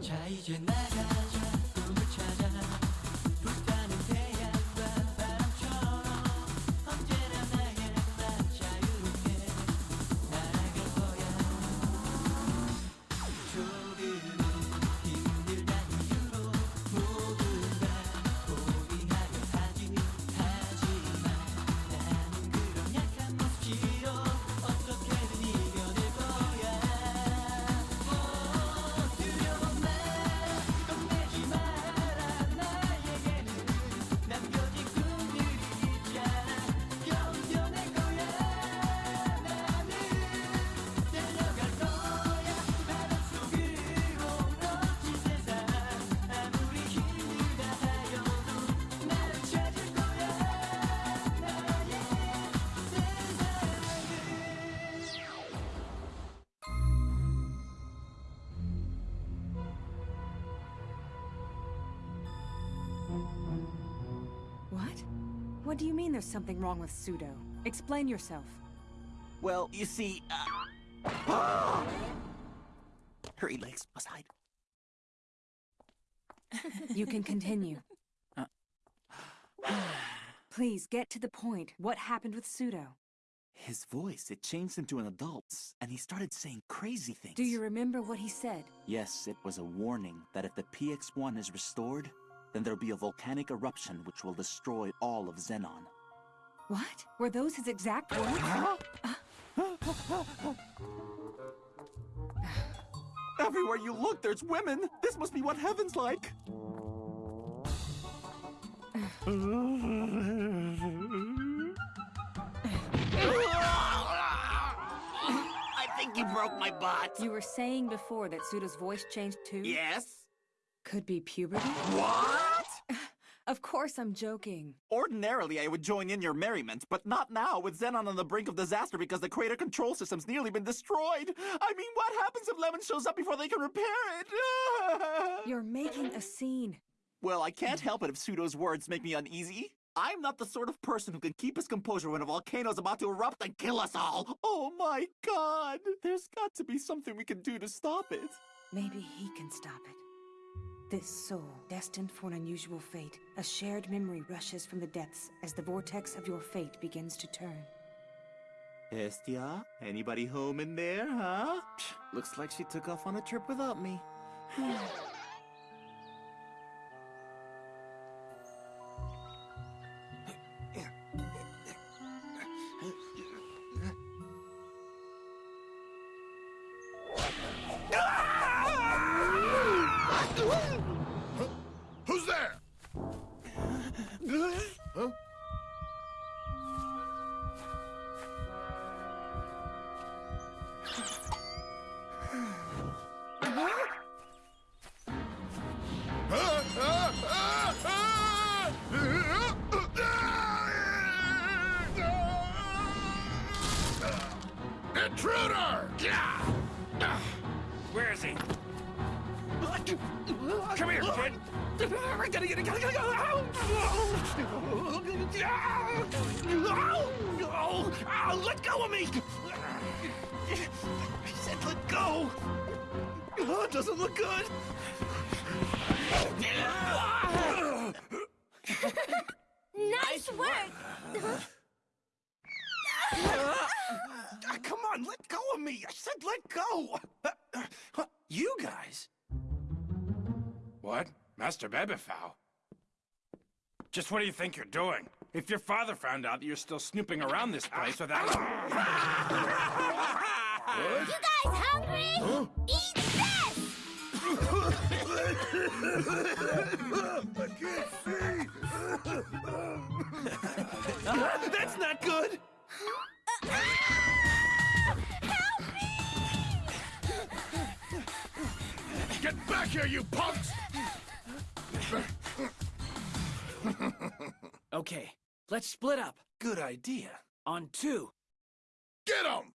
자 이제 나가 What do you mean there's something wrong with Pseudo? Explain yourself. Well, you see, uh... Hurry, legs, must hide. You can continue. Uh. Please get to the point. What happened with Pseudo? His voice, it changed into an adult's, and he started saying crazy things. Do you remember what he said? Yes, it was a warning that if the PX-1 is restored, then there'll be a volcanic eruption which will destroy all of Xenon. What? Were those his exact words? Uh. Everywhere you look, there's women! This must be what heaven's like! I think you broke my butt! You were saying before that Pseudo's voice changed too? Yes? Could be puberty? What? Of course I'm joking. Ordinarily, I would join in your merriment, but not now, with Xenon on the brink of disaster because the crater control system's nearly been destroyed. I mean, what happens if Lemon shows up before they can repair it? You're making a scene. Well, I can't help it if Pseudo's words make me uneasy. I'm not the sort of person who can keep his composure when a volcano's about to erupt and kill us all. Oh my god! There's got to be something we can do to stop it. Maybe he can stop it. This soul, destined for an unusual fate, a shared memory rushes from the depths as the vortex of your fate begins to turn. Estia? Anybody home in there, huh? Psh, Looks like she took off on a trip without me. Come here, kid. I gotta get it, gotta, gotta go. Oh, let go of me. I said let go. Oh, it doesn't look good. Nice work! Ah, come on, let go of me. I said let go. You guys. What? Master Bebefow? Just what do you think you're doing? If your father found out that you're still snooping around this place without... You guys hungry? Eat this! I can't see! That's not good! Get back here, you punks! Okay, let's split up. Good idea. On two. Get him!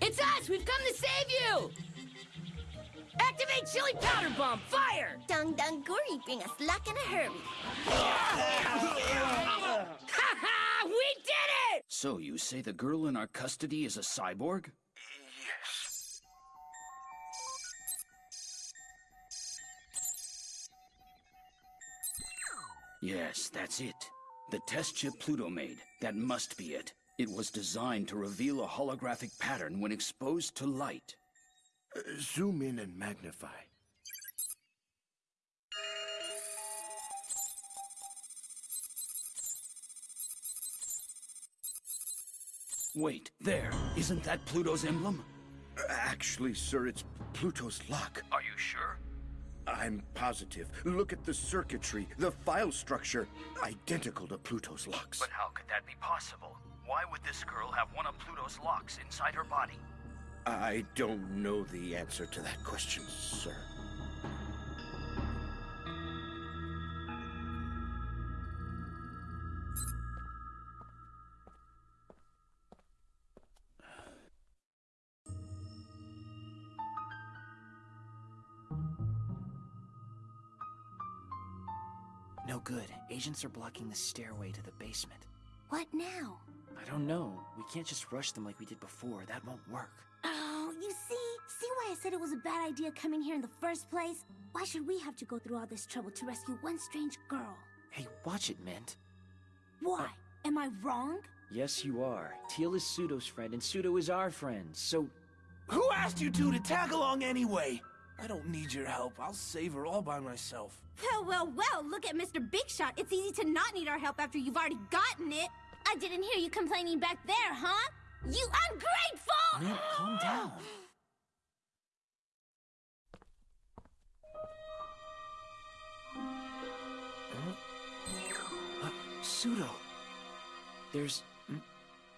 It's us! We've come to save you! Activate chili powder bomb! Fire! Dung Dung Guri bring us luck in a hurry. Ha ha! We did it! So you say the girl in our custody is a cyborg? Yes, that's it. The test chip Pluto made. That must be it. It was designed to reveal a holographic pattern when exposed to light. Uh, zoom in and magnify. Wait, there. Isn't that Pluto's emblem? Actually, sir, it's Pluto's lock. Are you sure? I'm positive. Look at the circuitry, the file structure. Identical to Pluto's locks. But how could that be possible? Why would this girl have one of Pluto's locks inside her body? I don't know the answer to that question, sir. Are blocking the stairway to the basement. What now? I don't know. We can't just rush them like we did before. That won't work. Oh, you see? See why I said it was a bad idea coming here in the first place? Why should we have to go through all this trouble to rescue one strange girl? Hey, watch it, Mint. Why? Am I wrong? Yes, you are. Teal is Pseudo's friend, and Pseudo is our friend, so... Who asked you two to tag along anyway? I don't need your help. I'll save her all by myself. Well, well, well, look at Mr. Big Shot. It's easy to not need our help after you've already gotten it. I didn't hear you complaining back there, huh? You ungrateful! Mint, calm down. Uh, Pseudo. There's... mm,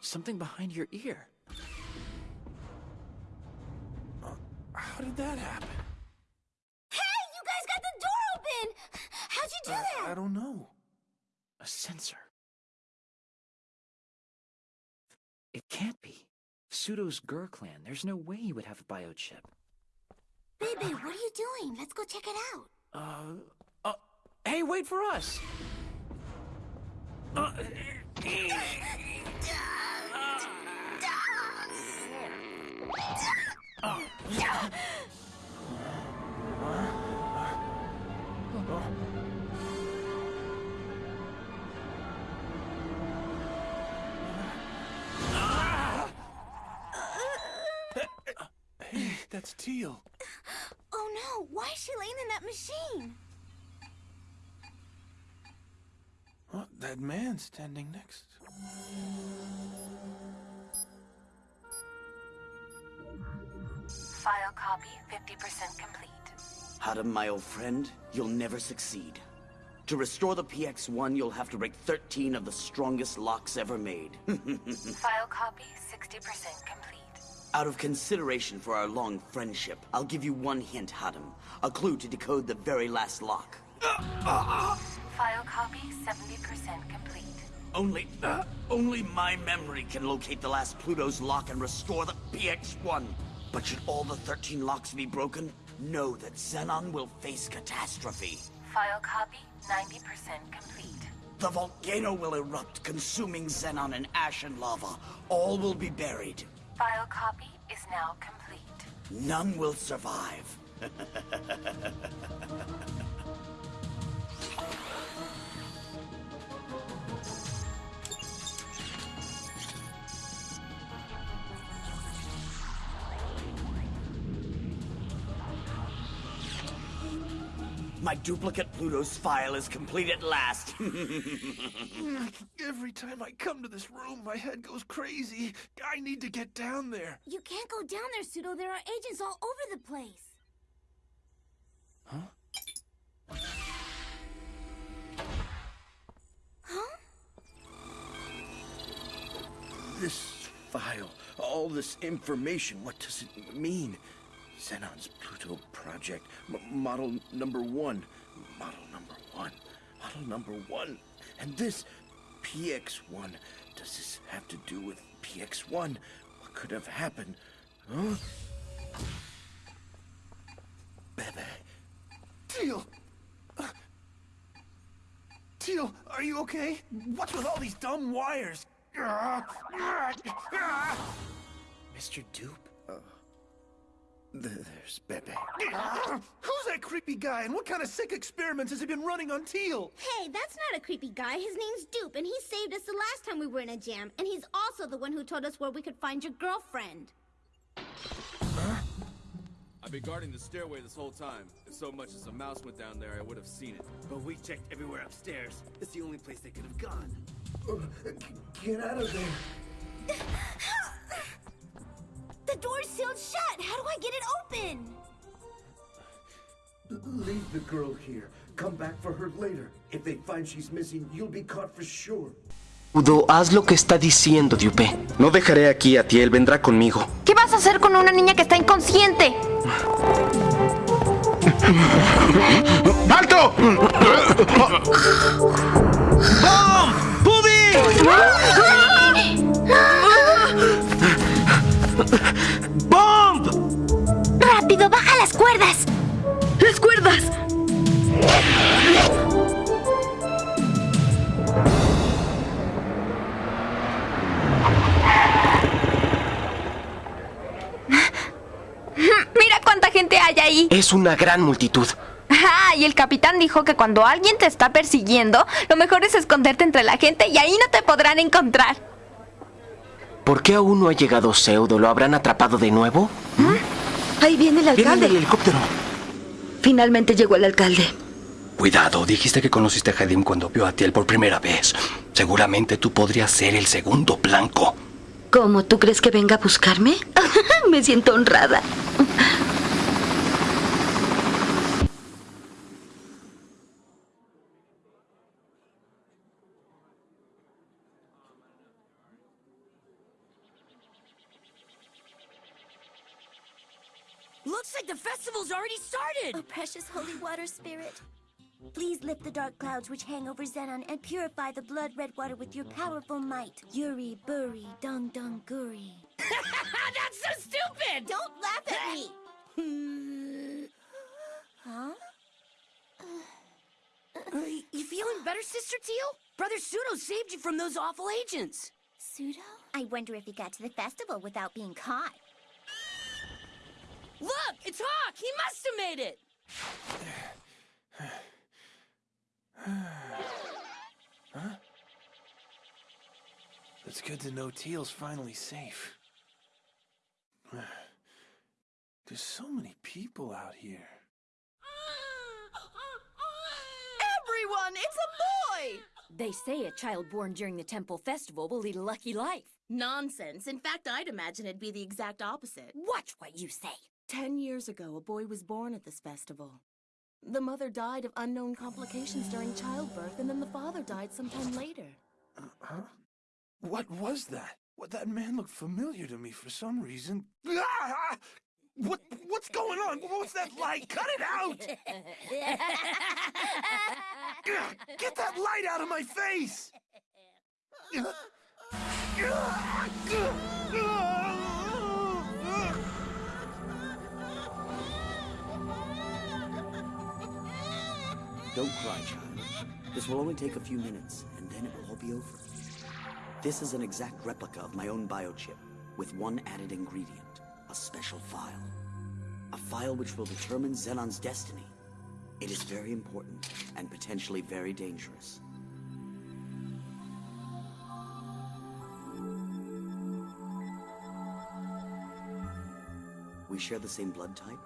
something behind your ear. How did that happen? Hey, you guys got the door open! How'd you do that? I don't know. A sensor. It can't be. Pseudo's Gur clan. There's no way he would have a biochip. Baby, what are you doing? Let's go check it out. Uh, uh, hey, wait for us! Uh, Hey, that's Teal. Oh no, why is she laying in that machine? What? That man standing next. File copy 50% complete. Hadam, my old friend, you'll never succeed. To restore the PX-1, you'll have to break 13 of the strongest locks ever made. File copy 60% complete. Out of consideration for our long friendship, I'll give you one hint, Hadam. A clue to decode the very last lock. File copy 70% complete. Only, uh, only my memory can locate the last Pluto's lock and restore the PX-1. But should all the 13 locks be broken, know that Xenon will face catastrophe. File copy 90% complete. The volcano will erupt, consuming Xenon in ash and lava. All will be buried. File copy is now complete. None will survive. My duplicate Pluto's file is complete at last. Every time I come to this room, my head goes crazy. I need to get down there. You can't go down there, Pseudo. There are agents all over the place. Huh? Huh? This file, all this information, what does it mean? Xenon's Pluto project, M- model number one, model number one, model number one, and this PX1. Does this have to do with PX1? What could have happened? Huh? Bebe. Teal! Uh, Teal, are you okay? What's with all these dumb wires? Mr. Dupe? Uh, th there's Bebe. Who's that creepy guy, and what kind of sick experiments has he been running on Teal? Hey, that's not a creepy guy. His name's Dupe, and he saved us the last time we were in a jam. And he's also the one who told us where we could find your girlfriend. I've been guarding the stairway this whole time. If so much as a mouse went down there, I would have seen it. But we checked everywhere upstairs. It's the only place they could have gone. Get out of there. The door's sealed shut. How do I get it open? Leave the girl here. Come back for her later. If they find she's missing, you'll be caught for sure. Udo, haz lo que está diciendo, Diupe. No dejaré aquí a Tiel, vendrá conmigo. ¿Qué vas a hacer con una niña que está inconsciente? ¡Alto! ¡Bom! Es una gran multitud. Ah, y el capitán dijo que cuando alguien te está persiguiendo, lo mejor es esconderte entre la gente y ahí no te podrán encontrar. ¿Por qué aún no ha llegado Pseudo? ¿Lo habrán atrapado de nuevo? Ahí viene el Viene alcalde. el helicóptero. Finalmente llegó el alcalde. Cuidado, dijiste que conociste a Hadim cuando vio a Tiel por primera vez. Seguramente tú podrías ser el segundo blanco. ¿Cómo? ¿Tú crees que venga a buscarme? Me siento honrada. Like the festival's already started! Oh, precious holy water spirit. Please lift the dark clouds which hang over Xenon and purify the blood red water with your powerful might. Yuri, Buri, Dung Dung Guri. That's so stupid! Don't laugh at me! huh? Uh, you feeling better, Sister Teal? Brother Pseudo saved you from those awful agents. Pseudo? I wonder if he got to the festival without being caught. Look, it's Hawk! He must have made it! Huh? It's good to know Teal's finally safe. There's so many people out here. Everyone, it's a boy! They say a child born during the temple festival will lead a lucky life. Nonsense. In fact, I'd imagine it'd be the exact opposite. Watch what you say. Ten years ago, a boy was born at this festival. The mother died of unknown complications during childbirth, and then the father died sometime later. Uh, huh? What was that? What that man looked familiar to me for some reason. Ah! What what's going on? What's that light? Cut it out! Get that light out of my face! Don't cry, child. This will only take a few minutes, and then it will all be over. This is an exact replica of my own biochip, with one added ingredient, a special file. A file which will determine Xenon's destiny. It is very important, and potentially very dangerous. We share the same blood type,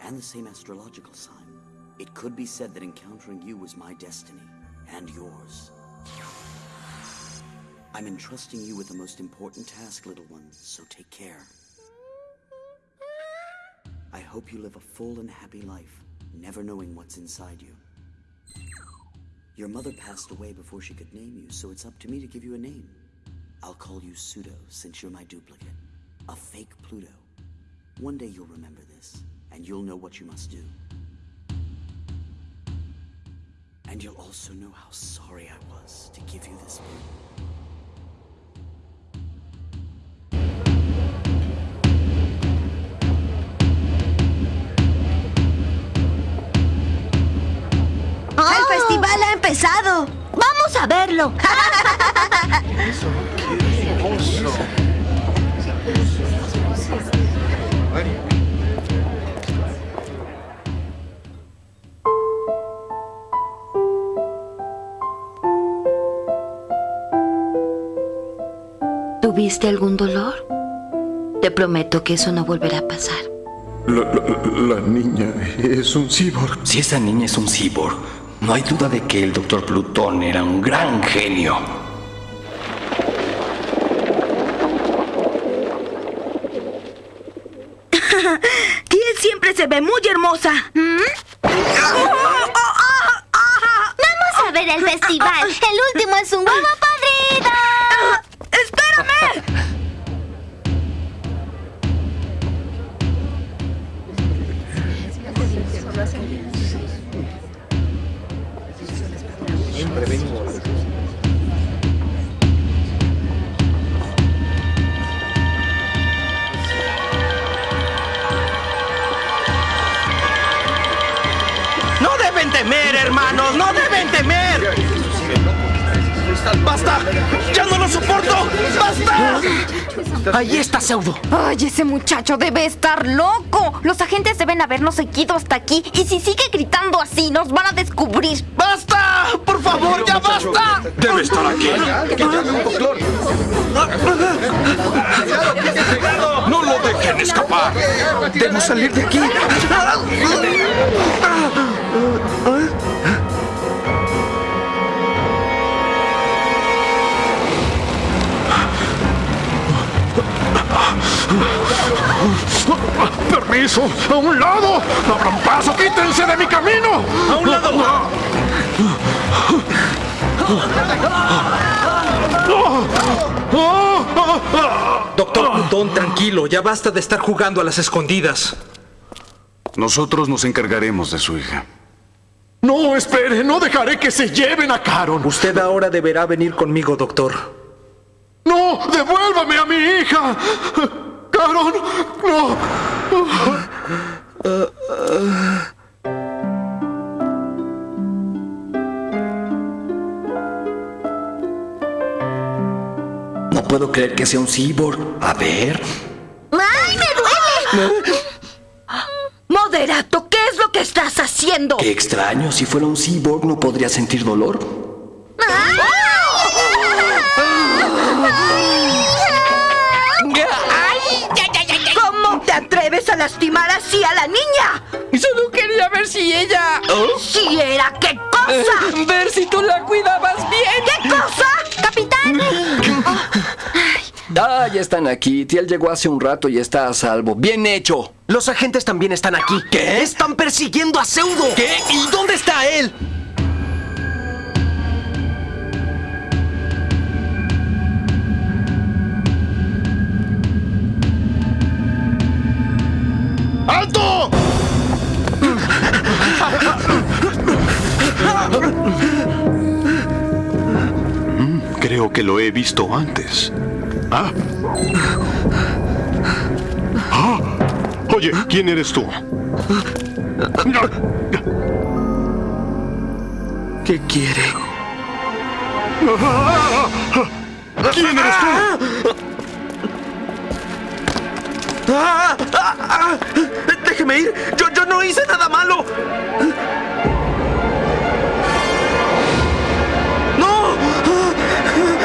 and the same astrological sign. It could be said that encountering you was my destiny, and yours. I'm entrusting you with the most important task, little one, so take care. I hope you live a full and happy life, never knowing what's inside you. Your mother passed away before she could name you, so it's up to me to give you a name. I'll call you Pseudo, since you're my duplicate. A fake Pluto. One day you'll remember this, and you'll know what you must do. And you'll also know how sorry I was to give you this book. ¡El ¡Oh! festival ha empezado! ¡Vamos a verlo! ¿Tuviste algún dolor? Te prometo que eso no volverá a pasar. La, la- la niña es un cyborg. Si esa niña es un cyborg, no hay duda de que el Dr. Plutón era un gran genio. Tiel siempre se ve muy hermosa. Vamos a ver el festival. El último es un huevo No deben temer, hermanos, no deben temer. ¡Basta! ¡Ya no lo soporto! ¡Basta! Ahí está Pseudo. Ay, ese muchacho debe estar loco. Los agentes deben habernos seguido hasta aquí. Y si sigue gritando así, nos van a descubrir. ¡Basta! ¡Por favor, ya basta! Debe estar aquí. ¡No lo dejen escapar! Debemos salir de aquí. ¡Permiso! ¡A un lado! ¡Abran paso! ¡Quítense de mi camino! ¡A un lado! Doctor Plutón, tranquilo, ya basta de estar jugando a las escondidas. Nosotros nos encargaremos de su hija. No, espere, no dejaré que se lleven a Caron. Usted ahora deberá venir conmigo, doctor. ¡No! ¡Devuélvame a mi hija! ¡Caron! ¡No! No puedo creer que sea un cyborg. A ver. ¡Ay, me duele! Moderato, ¿qué es lo que estás haciendo? Qué extraño. Si fuera un cyborg, ¿no podría sentir dolor? ¿Cómo a lastimar así a la niña? Solo quería ver si ella... ¿Si era qué cosa? ver si tú la cuidabas bien. ¿Qué cosa? ¡Capitán! Ah, ya están aquí. Tiel llegó hace un rato y está a salvo. Bien hecho. Los agentes también están aquí. ¿Qué? Están persiguiendo a Pseudo. ¿Qué? ¿Y dónde está él? ¡Alto! Creo que lo he visto antes. ¿Ah? Ah. Oye, ¿quién eres tú? ¿Qué quiere? ¿Quién eres tú? ¡Ah! ¡Ah! ¡Ah! ¡Déjeme ir! ¡Yo, yo no hice nada malo! ¡No!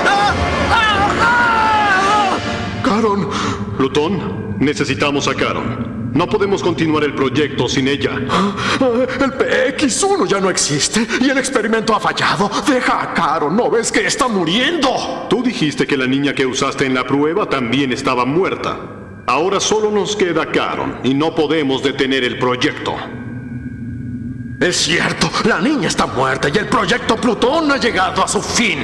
¡Ah! ¡Ah! ¡Ah! Caron. Plutón, necesitamos a Caron. No podemos continuar el proyecto sin ella. El PX1 ya no existe y el experimento ha fallado. Deja a Caron, ¿no ves que está muriendo? Tú dijiste que la niña que usaste en la prueba también estaba muerta. Ahora solo nos queda Caron y no podemos detener el proyecto. Es cierto, la niña está muerta y el proyecto Plutón ha llegado a su fin.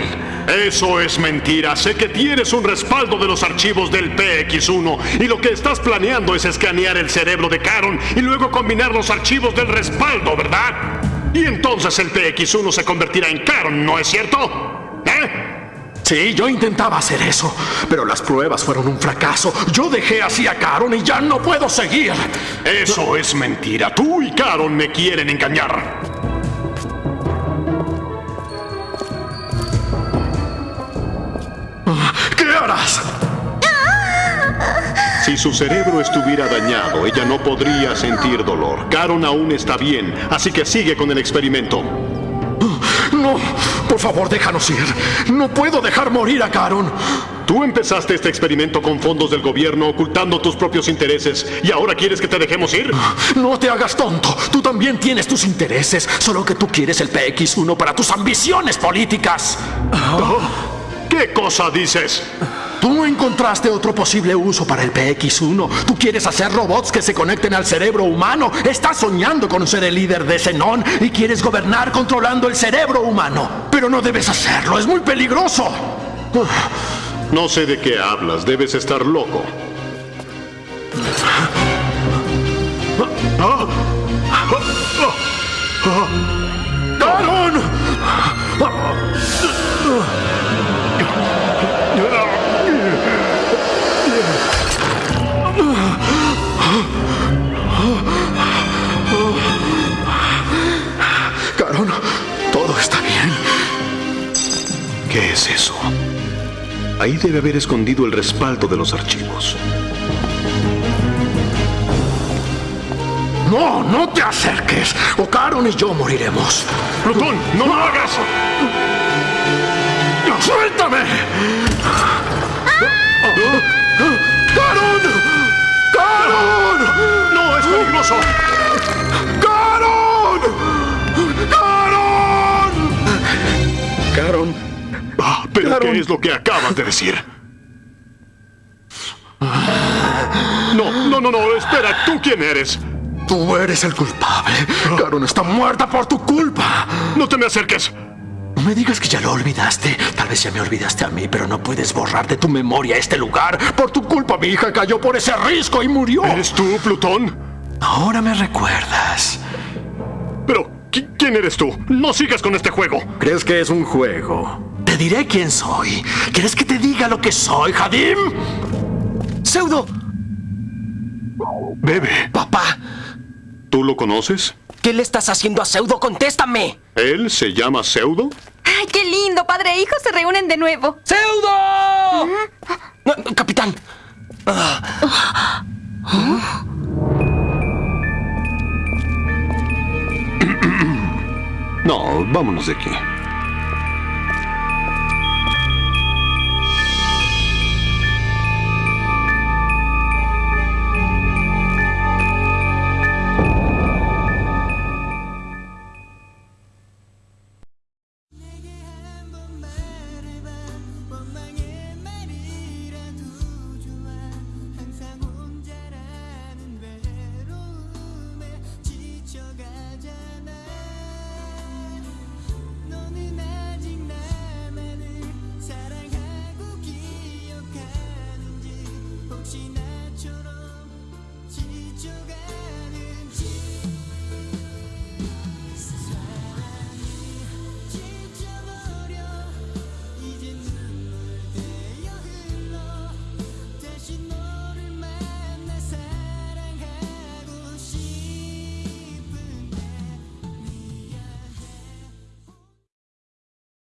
Eso es mentira. Sé que tienes un respaldo de los archivos del PX1 y lo que estás planeando es escanear el cerebro de Caron y luego combinar los archivos del respaldo, ¿verdad? Y entonces el PX1 se convertirá en Caron, ¿no es cierto? Sí, yo intentaba hacer eso, pero las pruebas fueron un fracaso. Yo dejé así a Caron y ya no puedo seguir. Eso es mentira. Tú y Caron me quieren engañar. ¿Qué harás? Si su cerebro estuviera dañado, ella no podría sentir dolor. Caron aún está bien, así que sigue con el experimento. No por favor, déjanos ir. No puedo dejar morir a Caron. Tú empezaste este experimento con fondos del gobierno, ocultando tus propios intereses, y ahora quieres que te dejemos ir. No te hagas tonto. Tú también tienes tus intereses, solo que tú quieres el PX1 para tus ambiciones políticas. ¿Qué cosa dices? Tú encontraste otro posible uso para el PX1. Tú quieres hacer robots que se conecten al cerebro humano. Estás soñando con ser el líder de Zenon y quieres gobernar controlando el cerebro humano. Pero no debes hacerlo, es muy peligroso. No sé de qué hablas, debes estar loco. ¿Qué es eso? Ahí debe haber escondido el respaldo de los archivos. No, no te acerques. O Caron y yo moriremos. Plutón, no lo hagas. Ah, ¿Pero qué es lo que acabas de decir? No, no, no, no, espera, ¿tú quién eres? Tú eres el culpable. Caron está muerta por tu culpa. No te me acerques. No me digas que ya lo olvidaste. Tal vez ya me olvidaste a mí, pero no puedes borrar de tu memoria este lugar. Por tu culpa mi hija cayó por ese risco y murió. ¿Eres tú, Plutón? Ahora me recuerdas. Pero, ¿quién eres tú? No sigas con este juego. ¿Crees que es un juego? Te diré quién soy. ¿Quieres que te diga lo que soy, Jadim? ¡Pseudo! Bebe. Papá. ¿Tú lo conoces? ¿Qué le estás haciendo a Pseudo? ¡Contéstame! ¿Él se llama Pseudo? ¡Ay, qué lindo! Padre e hijo se reúnen de nuevo. ¡Pseudo! No, capitán. No, vámonos de aquí.